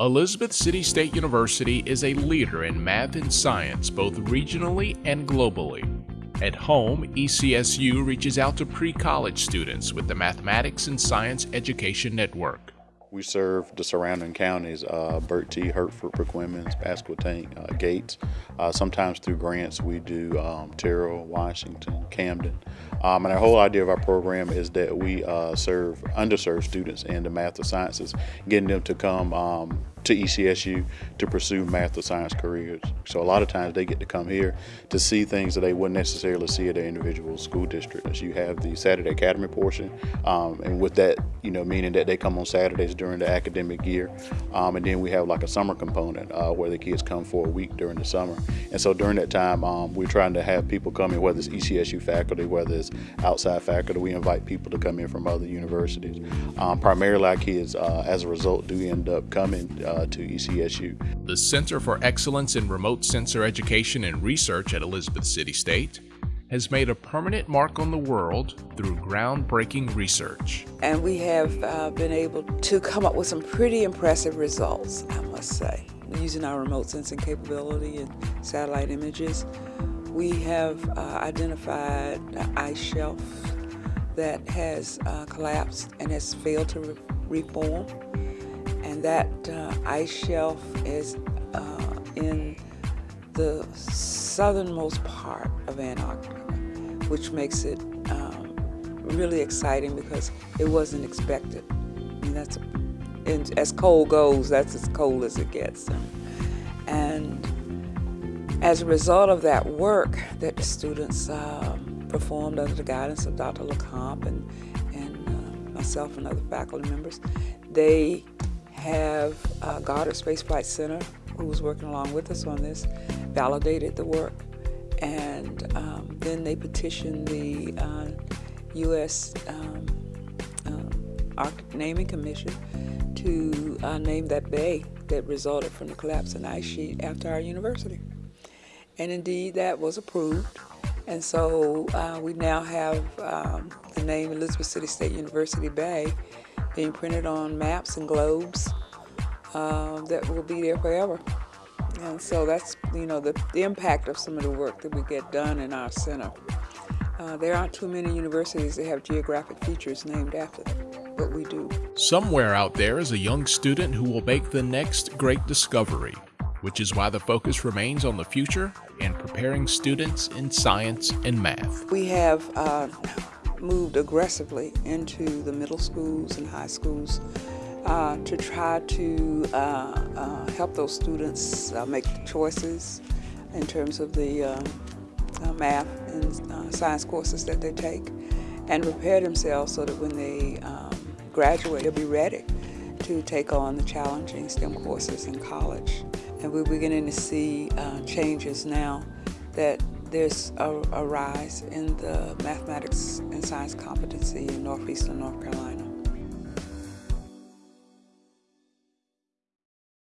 Elizabeth City State University is a leader in math and science both regionally and globally. At home, ECSU reaches out to pre college students with the Mathematics and Science Education Network. We serve the surrounding counties, uh, T. Hertford, Perquimans, Pasquotank, uh, Gates. Uh, sometimes through grants we do um, Tyrrell, Washington, Camden. Um, and our whole idea of our program is that we uh, serve underserved students in the math or sciences, getting them to come um, to ECSU to pursue math or science careers. So a lot of times they get to come here to see things that they wouldn't necessarily see at their individual school district. As you have the Saturday Academy portion, um, and with that, you know, meaning that they come on Saturdays during the academic year, um, and then we have like a summer component uh, where the kids come for a week during the summer. And so during that time, um, we're trying to have people come in, whether it's ECSU faculty, whether it's outside faculty, we invite people to come in from other universities. Um, primarily our kids, uh, as a result, do end up coming uh, to ECSU. The Center for Excellence in Remote Sensor Education and Research at Elizabeth City State has made a permanent mark on the world through groundbreaking research. And we have uh, been able to come up with some pretty impressive results, I must say. Using our remote sensing capability and satellite images, we have uh, identified an ice shelf that has uh, collapsed and has failed to re reform and that uh, ice shelf is uh, in the southernmost part of Antarctica, which makes it um, really exciting because it wasn't expected. I mean, that's and as cold goes, that's as cold as it gets. And as a result of that work that the students um, performed under the guidance of Dr. LeCompte and, and uh, myself and other faculty members, they have uh, Goddard Space Flight Center, who was working along with us on this, validated the work. And um, then they petitioned the uh, U.S. Um, um, Arctic Naming Commission to uh, name that bay that resulted from the collapse of the ice sheet after our university. And indeed, that was approved. And so uh, we now have um, the name Elizabeth City State University Bay being printed on maps and globes uh, that will be there forever. And so that's, you know, the, the impact of some of the work that we get done in our center. Uh, there aren't too many universities that have geographic features named after them, but we do. Somewhere out there is a young student who will make the next great discovery, which is why the focus remains on the future and preparing students in science and math. We have uh, moved aggressively into the middle schools and high schools uh, to try to uh, uh, help those students uh, make choices in terms of the uh, math and science courses that they take and prepare themselves so that when they um, graduate they'll be ready to take on the challenging STEM courses in college. And we're beginning to see changes now that there's a, rise in the mathematics and science competency in northeastern North Carolina.